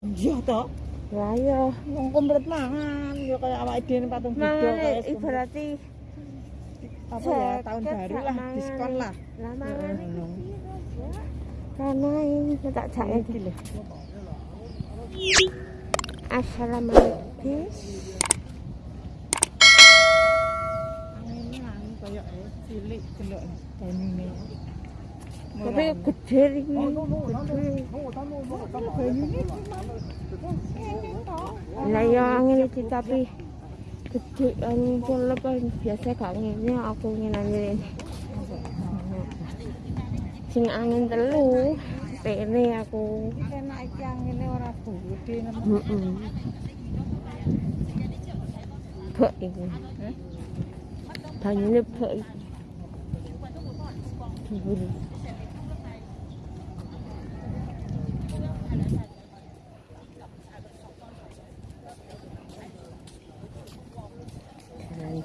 Iya toh. Lah iya, Wong komplit mangan ya kayak awake dhewe patung Buddha mangane kayak ibarati apa ya tahun baru lah mangan. diskon lah. lah mangane Ngono. Karena ini tak jake Iki lho. Assalamualaikum. Angine anu kayak eh, cilik delok banyune. Tapi gede banyune Lah ya angin iki tapi gede angin kelep biasa gak ngene aku ngene Sing angin telu pene aku. enak iki angine ora gede. Heeh. Bek iku. Eh? Banyune bek iku.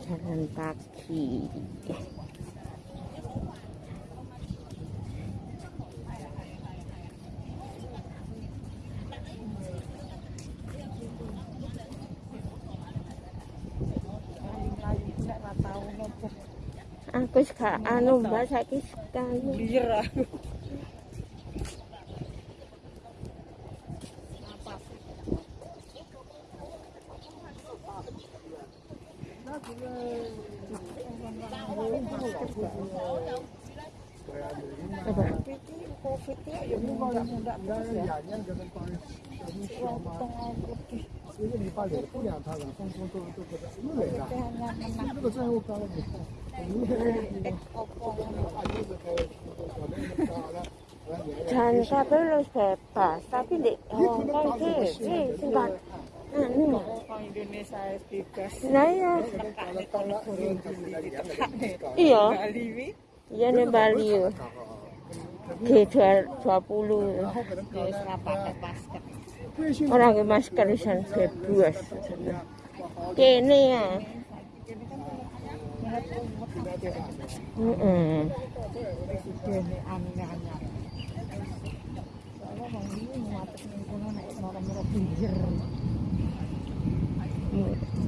Jalan-jalan kaki. Aku gak anu mbak saiki sekali. 一个礼拜也不两趟了，放松都都不得，又来了。 hanya menang 这个债务高了，你看，你看， opo 啊，就是开，我们那个了， Jan kabeh wis bebas, tapi di Hong Kong iki iki sing gak Orang Indonesia. Lah iya, iya, iya ning Bali yo. G20 dia ora pakai masker. ora. Kene ya.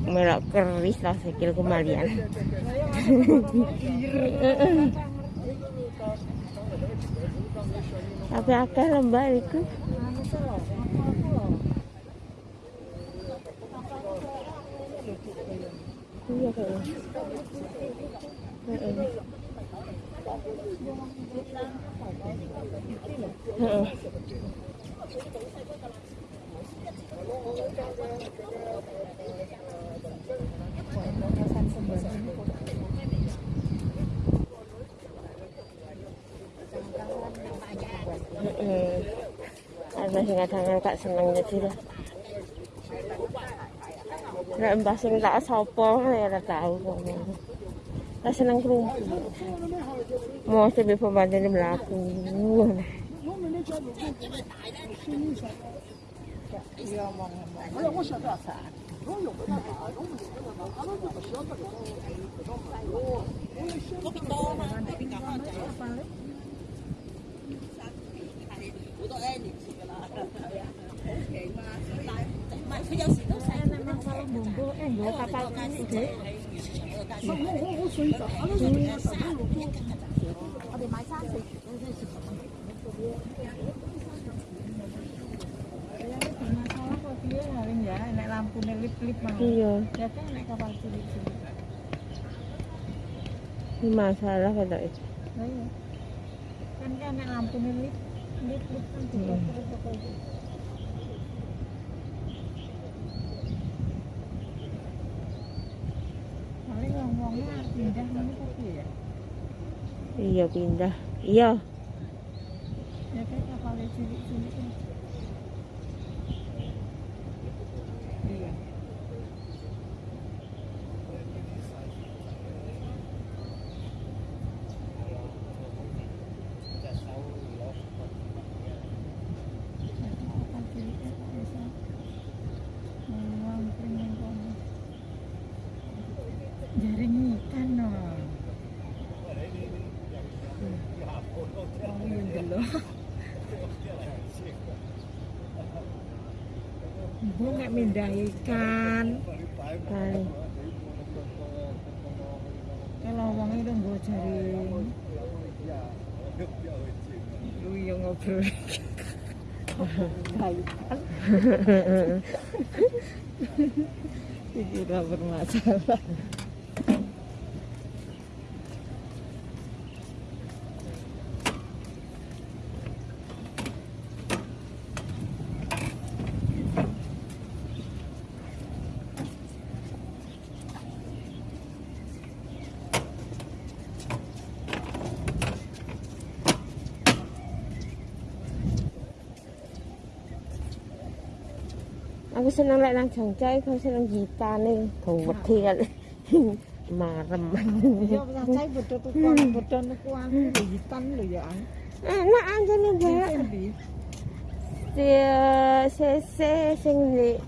Melok keris lah sikil kembalian. Tapi akeh lembah lho. Iya. Heeh. Pesan sembarang ini kok. Heeh. Ada sing kadang gak seneng jadi lah. Nek mbah sing tak sapa ya ora tau. Tak seneng krungu. Mau sing pembantu mlaku. Iya omong-omong. 哎呀，thế mà hô hô hô suy cả nó rồi nó sợ nó lụt luôn ở đây máy sáng thì nak lampu nak lip-lip mah. Iya. Datang nak kapal sulit sini. Ini masalah kalau itu. Iya. Kan kan nak lampu nak lip-lip kan. Lip-lip kan. Iya pindah. Iya. Ya kan kapal cilik-cilik kan. Iya. Kapal cilik kan bisa ngelampring yang kono. Jaring ikan no. Bu nek mindah ikan. Kali. Kalau wong itu nggo jaring. Lu yo ngobrol. Iki ora bermasalah. Aku seneng lek nang Jogja iku seneng gitane gawedhe kali. Marem. Ya cacai bodho tukang bodho niku aku hitam lho ya. Enak nih, Mbak. Endi? Si sese sing di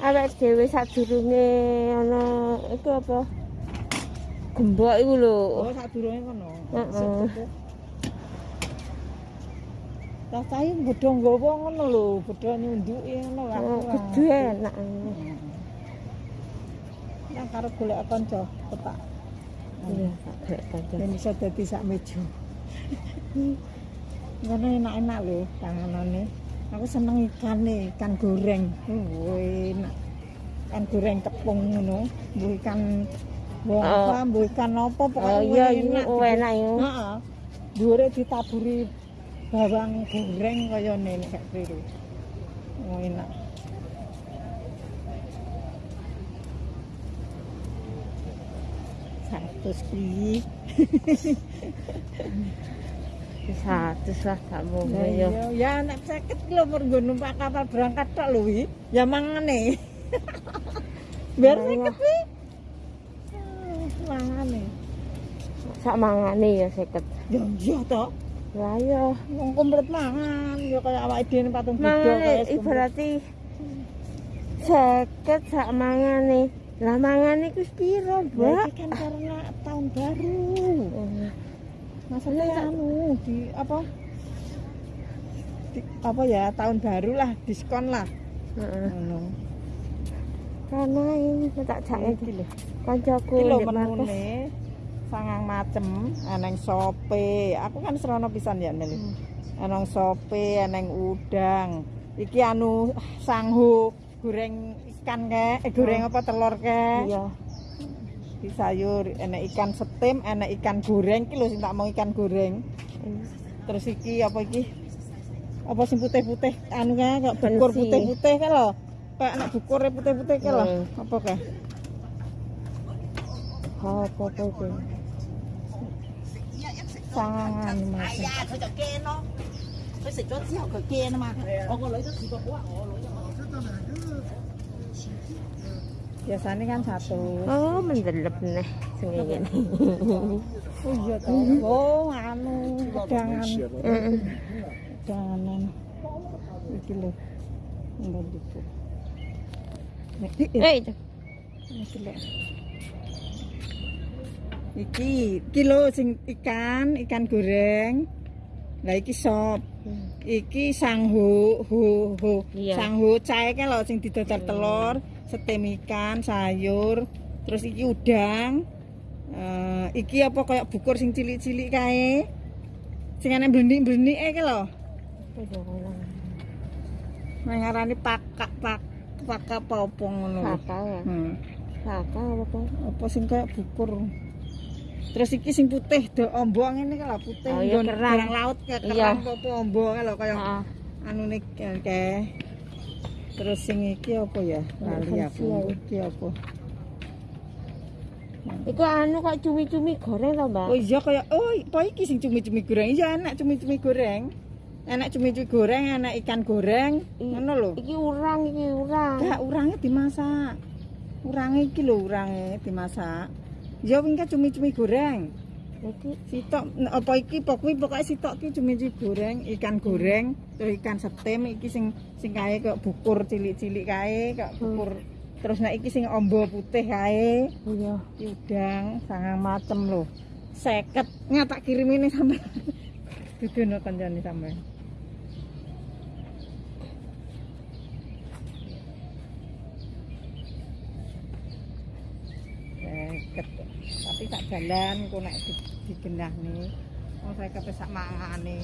awake dhewe sadurunge ana iku apa? Gembok iku lho. Oh, sadurunge kono. Heeh. Cacai bodho nggawa ngono lho, bodho nyunduki ngono lho. Oh, gede enak. Yang karo golek kanca petak. Iya, tak kanca. Ben iso dadi sak meja. Ngono enak-enak lho panganane. Aku seneng ikane, ikan goreng. Oh, enak. Ikan goreng tepung ngono, mbuh ikan Oh. apa, mbuh ikan apa Oh pokoknya iya, ini oh, enak iku. Heeh. Dhuwure ditaburi bawang goreng kaya nenek kayak biru. Oh enak. Satu ki. Satu lah tak mau Ya, ya. nek sakit ki lho mergo numpak kapal berangkat tok lho wi. Ya mangane. Biar sakit wi. Mangane. Sak mangane ya seket. Ya iya to. Lah ya. Wong komplit mangan ya kaya awake dhewe patung Buddha kaya ibarati seket sak mangane. Lah mangane iku piro, Mbak? iki kan karena tahun baru. Oh, Masalahnya anu di apa? Di, apa ya tahun baru lah diskon lah. Heeh. Ngono. Karena ini tak jak Iki lho. kancaku ndek markas. Sangang macem eneng sope. Aku kan serono pisan ya Nel. Hmm. Eneng sope, eneng udang. Iki anu sanghu goreng ikan ke, eh, goreng apa telur ke. Iya. Di sayur, enek ikan setim, enek ikan goreng. Iki lho sing tak mau ikan goreng. Terus iki apa iki? Apa sing putih-putih anu kae kok bukur putih-putih kae lho. Kayak anak bukur putih-putih kae lho. Hmm. Apa kae? Oh, apa apa. 哎呀，佢就惊咯。佢食咗之后佢惊啊嘛。我个女都试过好啊，我女就 Biasanya kan satu. Oh, mendelep nih sing ngene. Oh iya toh. Oh, anu udangan. Heeh. Udanganan. Iki lho. Mbak itu. Eh, itu. Iki lho. Iki, lho sing ikan, ikan goreng. Lah iki sop. Iki sanghu, hu, hu. Iya. Sanghu cae kan lho sing didadar telur, setem ikan, sayur, terus iki udang. Eh, iki apa kayak bukur sing cilik-cilik kae. Sing ana blenik-blenik e lho. Nang ngarani pakak pak pakak apa ngono lho. Kakak ya. Hmm. Kakak apa? Apa sing kayak bukur. Terus iki sing putih do ombo ngene kan lho putih Oh, iya, kerang. kerang laut kayak Iya. kerang apa ombo kan lho kaya Heeh. anu nih kayak terus sing iki apa ya? Lali aku iki apa? Iku anu kok cumi-cumi goreng to, Mbak? oh iya kaya oh apa iki sing cumi-cumi goreng? Iya enak cumi-cumi goreng. Enak cumi-cumi goreng enak ikan goreng. Ngono lho. Iki urang, iki urang. gak urangnya dimasak. Urangnya iki lho urangnya dimasak ya wingi cumi-cumi goreng. Iki. Sitok apa iki pokoknya pokoknya sitok iki cumi-cumi goreng ikan goreng terus ikan setem iki sing sing kae kok bukur cilik-cilik kae kok bukur. Terus nek iki sing ombo putih kae iya. udang sangang macem lho. Seket. Nyatak kirim ini sampe dudono kancane sampe tapi sak jalan kok nek di, digenah nih oh saya kepesak mangane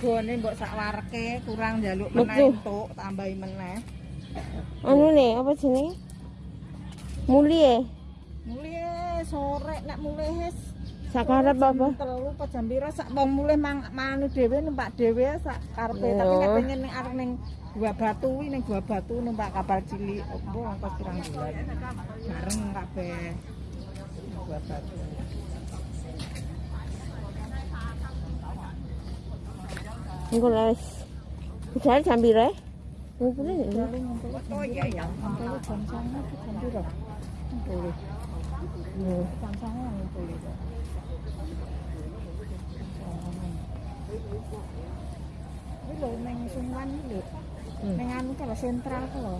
Gone mbok sak wareke kurang njaluk meneh entuk tambahi meneh. Anu nih, apa jenenge? Muli ya? Mulih sore nek mulih wis Sakarep apa? Telu apa jam pira sak wong mulih mang manu dhewe numpak dhewe sak karepe tapi nek pengen ning arep ning Gua Batu ning Gua Batu numpak kapal cilik opo ongkos kurang bulan. Bareng kabeh. Gua Batu. Engko les. Ngumpulnya ya? Lalu ngumpul ngumpul jam sana ke jam pira? Ngumpul. Jam sana ngumpul itu. Ini lho neng Sungwan iki lho. Hmm. Neng anu kalau sentral ku lho.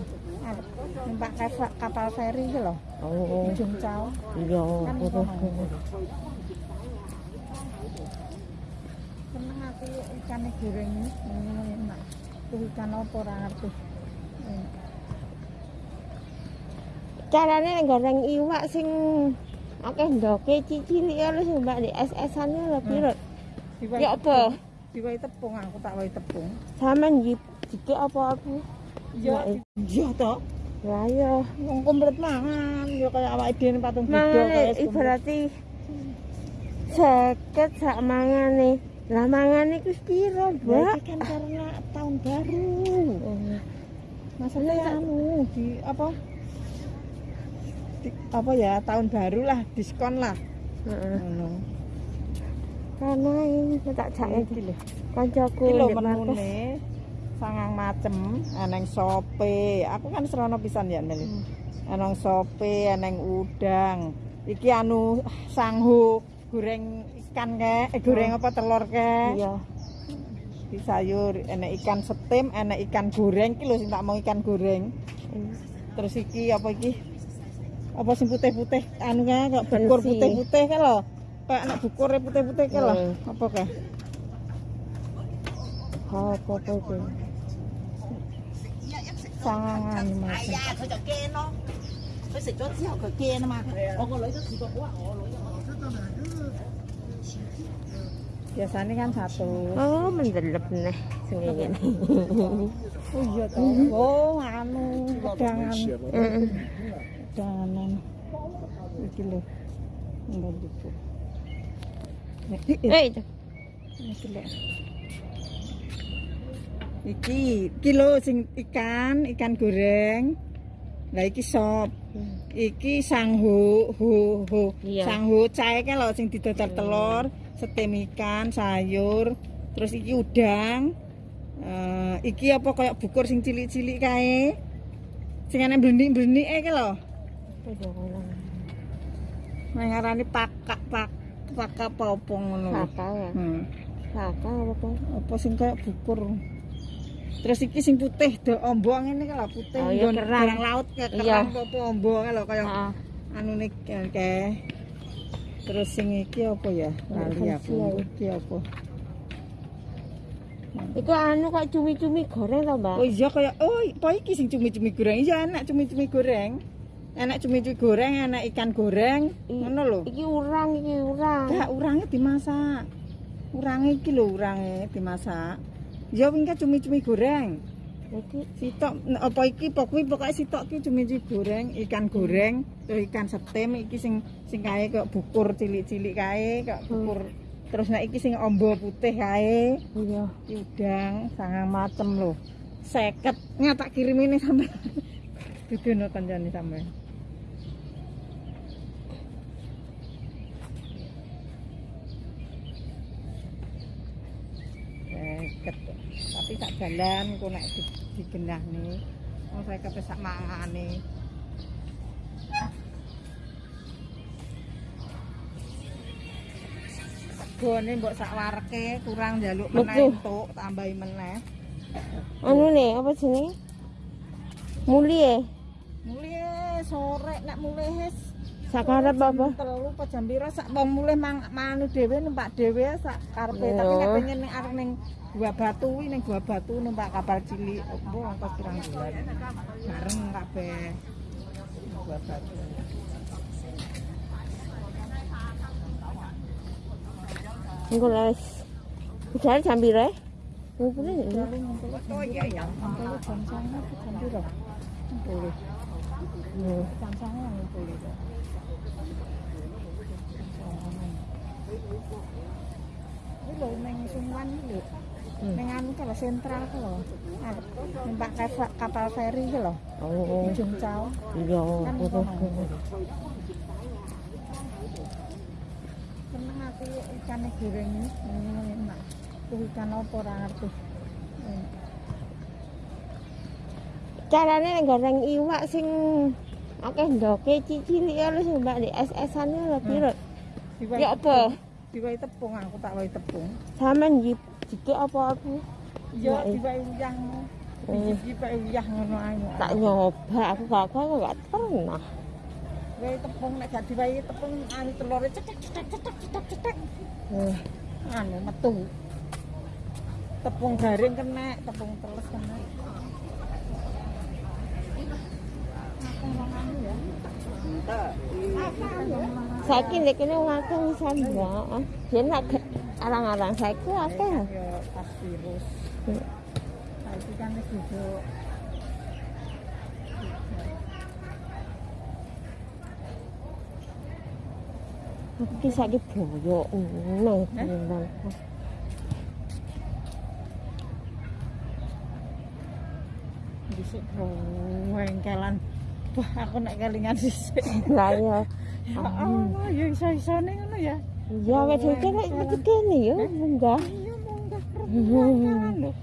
Arep numpak kapal, kapal feri iki lho. Oh, Ujung Cao. iya. Kan betul. kono. Seneng aku ikan goreng enak. Tuh ikan apa ora ngerti. Enak. Carane nek goreng iwak sing akeh ndoke cilik ya sing mbak di SS-ane lho piro? Diwai Ya apa? Diwai tepung aku tak wae tepung. Saman jip jike apa apa? Iya, iya toh. Ya ya. Wong komplit mangan, ya kaya awake dhewe patung Buddha Mangane kaya ibarati seket sak mangane. Lah mangane ku piro, Mbak? kan karena tahun baru. Oh. Masalahnya anu di apa? Di, apa ya tahun baru lah diskon lah. Heeh. Ngono. Karena ini tak jake Iki lho. kancaku lho menune sangang macem, eneng sope. Aku kan serono pisan ya Meli. Hmm. Eneng sope, eneng udang. Iki anu sanghu goreng ikan ke, eh, goreng apa telur ke. Iya. Di sayur, enek ikan setim, enek ikan goreng. Iki lho sing tak mau ikan goreng. Terus iki apa iki? Apa sing putih-putih anu kok Pensi. putih-putih kae lho. kayak anak bukure putih-putih kayak lah. Apa kayak? Apa apa itu? Sangat mas biasanya kan satu. Oh mendelep nih sendiri oh iya tuh oh anu pedangan. Pedangan. Ini loh enggak dibuka Eh, itu. Iki lho sing ikan, ikan goreng. Lah iki sop. Iki sanghu, hu, hu. Iya. Sanghu cae kan lho sing didodol telur, setim ikan, sayur, terus iki udang. Eh, iki apa kayak bukur sing cilik-cilik kae. Sing ana blenik-blenik e lho. Nang ngarani pakak pakak apa apa ngono. lho. Saka ya. Hmm. Saka apa? Apa sing kayak bukur. Terus iki sing putih do ombong ini kalau putih Oh, iya, kerang. laut ke Iya. kerang apa ombong lho kaya Heeh. anu kayak terus sing iki apa ya lali aku iki apa Iku anu kok cumi-cumi goreng to, Mbak? oh iya kaya oh apa iki sing cumi-cumi goreng iya enak cumi-cumi goreng enak cumi-cumi goreng enak ikan goreng. Ngono lho. Iki urang, iki urang. gak urangnya dimasak. Urangnya iki lho urangnya dimasak. Ya wingi cumi-cumi goreng. Iki sitok apa iki pokoknya pokoknya sitok iki cumi-cumi goreng ikan goreng terus ikan setem iki sing sing kae kok bukur cilik-cilik kae kok bukur. Terus nek iki sing ombo putih kae iya. udang sangang macem lho. Seket. Nggak tak kirim ini sampai dudono kancane sampai seger tapi sak jalan kok nek di, di genah nih saya kebesak mangan nih Gone mbok sak wareke kurang njaluk meneh entuk tambahi meneh. Anu ne apa jenenge? Mulih. Mulih sore nek mulih Sakarep apa? Jam piro sak wong mulih mang manu dhewe numpak dhewe sak karepe tapi nek pengen ning arep ning Gua Batu kuwi ning Gua Batu numpak kapal cilik opo ongkos pirang bulan. Bareng kabeh. Gua Batu. Engko les. Jare jam piro? Ngumpulnya ya? Lalu ngumpul oh iya ya. Ngumpul jam sana apa jam piro? Ngumpul. Jam sana ngumpul Ini lho neng Sungwan iki lho. Hmm. Neng anu kalau sentral lho. Ah, Numpak kapal, kapal feri iki lho. Oh, Ujung Cao. iya. Kan betul. kono. Seneng aku ikannya goreng ini. Enak. Tuh ikan apa ora ngerti. Hmm. Carane nek goreng iwak sing akeh ndoke cilik ya sing mbak di es-esane lho piro? Ya apa? Diwai tepung aku tak wai tepung. Sampean jip jike apa aku? Iya, Diwai. diwai uyah. Eh. Diwai uyah ngono ae. Tak nyoba aku gak gak gak pernah. Diwai tepung nek gak diwai tepung anu telure cetek cetek cetek cetek cetek. Eh, Anu metu. Tepung garing kena, tepung teles kena. Aku anu ya. Saiki nek kene wong akeh wisan mbak. Yen nak arang-arang saiki akeh. Ya pas virus. Saiki kan wis duduk. Aku ki saiki boyo nang nang. Dhisik wengkelan. Wah, aku nek kelingan dhisik. Lah ya. Ya Allah, ya iso-isone ngono ya. Ya wis iki nek iki kene ya munggah. Iya munggah.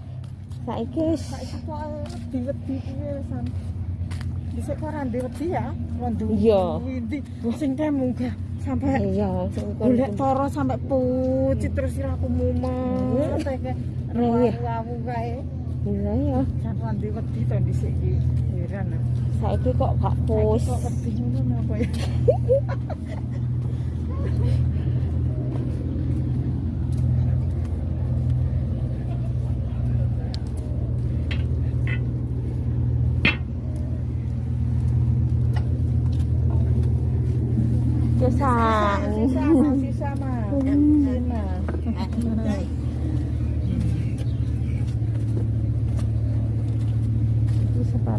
Saiki wis Saiki kok diwedi piye wisan. Dhisik kok ora diwedi ya. Wandu. Iya. Ndi sing kae munggah sampai iya sing golek toro sampai pucit terus aku mumet Iya. rawu kae. Iya ya. Jan ora diwedi to dhisik iki. Heran. ah. Saiki kok gak Saiki pus. Kok wedi ngono apa ya?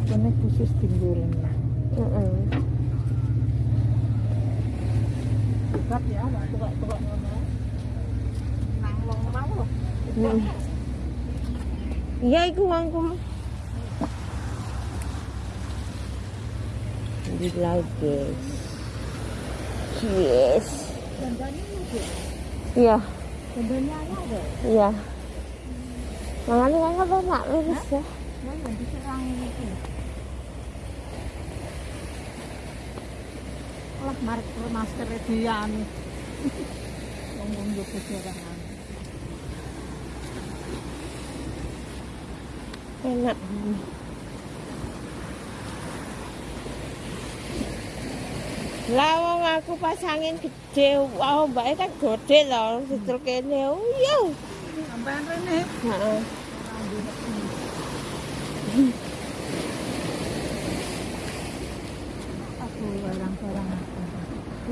Itu sepatunya khusus tinggalnya. Heeh. Berat ya, tukak-tukak. Nang mau loh. Hmm. Iya iku wangku. Di laut guys. Yes. Iya, ada. iya. Makanya kan apa nak lurus ya? Lah, mari ke masker dia anu. Ngomong juga serangan. Enak. Lah wong aku pasangin gede, wow mbake kan gede lho, situl kene. Oh iya. Sampai rene. Heeh. Aku barang-barang aku.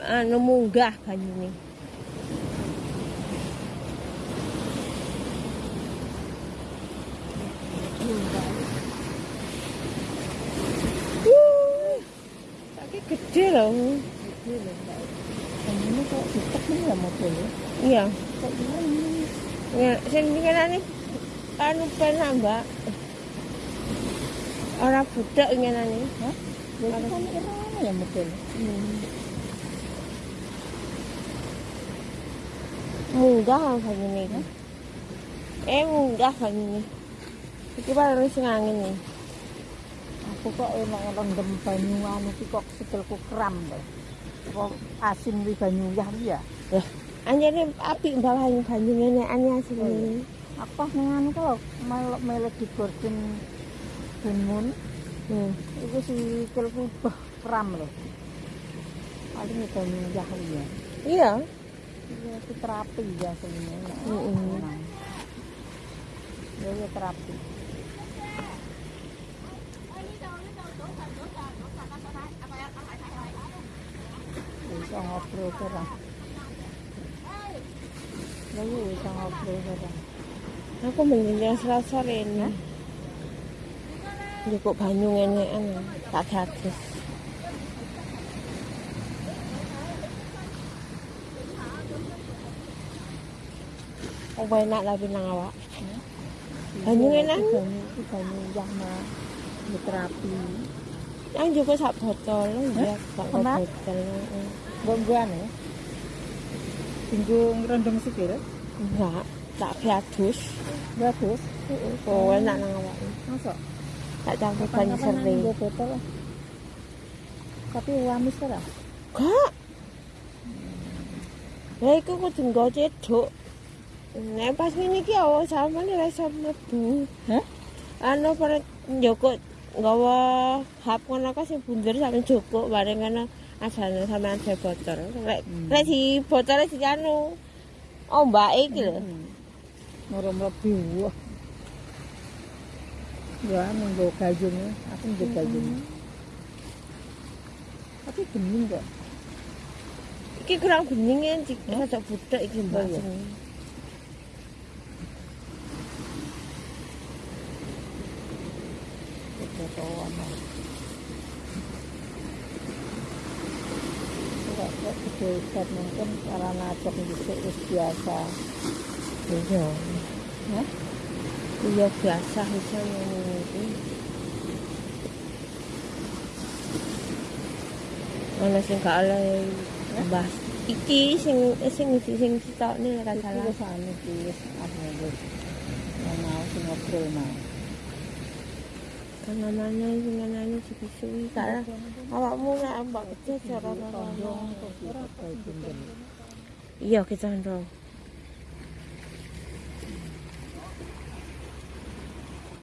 anu munggah banyune. Gede loh. Gede loh, Mbak. Ini kok ditekan ya mobilnya Iya. kok ini Ya, sing ngene anu penak, Mbak. Ora budak ngene Hah? Ya itu kan ya mobil Hmm. Munggah banyune iki. Eh munggah banyune. Iki paling sing angin nih. Aku kok enak rendem banyu anu ki kok sikilku kram deh. Kok asin wi banyu yah ya. Ya, anjene apik bawahin banyu ngene ane asine. Iya. Aku pas nang anu kalau melok melek di gorden Benmun Hmm. itu sikilku bah kram loh. Paling banyu yah ya. Iya. Iya, itu terapi ya sebenarnya. Mm-mm. Nah. Ya, ya terapi. Bisa ngobrol kerang. Ya, ya bisa ngobrol kerang. Aku mending selasa rene. Cukup banyu ngene anu, tak gratis. Enak lah pinang awak. Banyu Iya, enak. itu Banyu, itu banyu yang mau ya terapi. Yang juga sak botol ya, sak botol. Buang-buang ya. Tinggu ngerendam sikil. Enggak, tak piadus. Bagus. Oh, enak nang awak. Masa? Tak campur banyu Kapan-kapan sering. nang botol. Tapi wamis ora. Kak. Lah iku kudu nggo cedhuk. Nek pas ngene iki awak sampeyan ora iso mlebu. Hah? Anu para njoko nggawa hap ngono ka sing bunder sampe joko bareng ngono asane sampean se botol. Lek Hmm. lek si botole si anu ombake iki lho. Moro mlebu. Wah. Ya, nunggu gayungnya. Aku nunggu gayungnya. Tapi bening kok. Iki kurang bening ya, cik. Rada budak iki mbak. Oh, iya. Kecocokan. Kok kok kedekat mungkin cara nacok dhisik wis biasa. Iya. Hah? Iya biasa iso ngene iki. Ana sing gak oleh mbah. Iki sing sing sing sing sitokne ora salah. anu iki wis anu wis. Mau sing ngobrol mau. Kanananya iki nanane sepisui salah. Awakmu nek ambang cecara nang. Iya, kecandong.